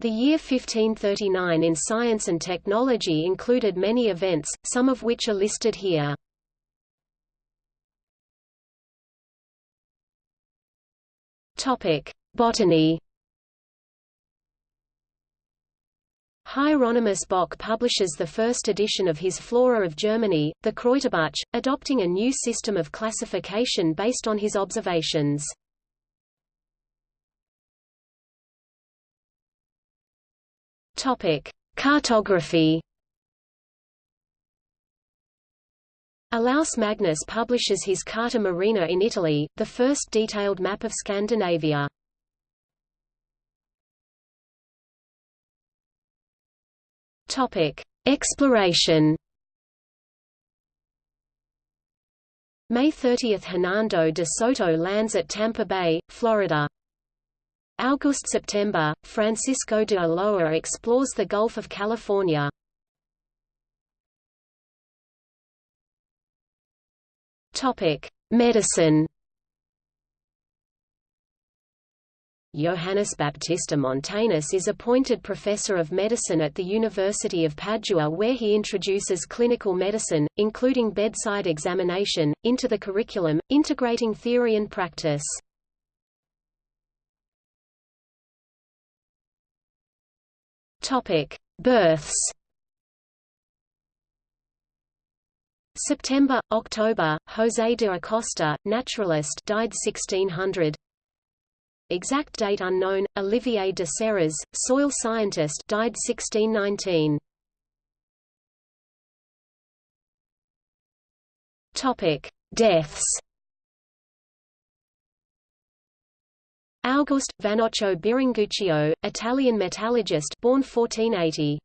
The year 1539 in science and technology included many events, some of which are listed here. Botany Hieronymus Bock publishes the first edition of his Flora of Germany, the Kräuterbuch, adopting a new system of classification based on his observations. Topic: Cartography. Olaus Magnus publishes his Carta Marina in Italy, the first detailed map of Scandinavia. Topic: Exploration. May 30 – Hernando de Soto lands at Tampa Bay, Florida. August–September, Francisco de Ulloa explores the Gulf of California. Medicine Johannes Baptista Montanus is appointed professor of medicine at the University of Padua where he introduces clinical medicine, including bedside examination, into the curriculum, integrating theory and practice. Topic: Births. September, October, José de Acosta, naturalist, died 1600. Exact date unknown. Olivier de Serres, soil scientist, died 1619. Topic: Deaths. August Vannoccio Biringuccio, Italian metallurgist, born 1480.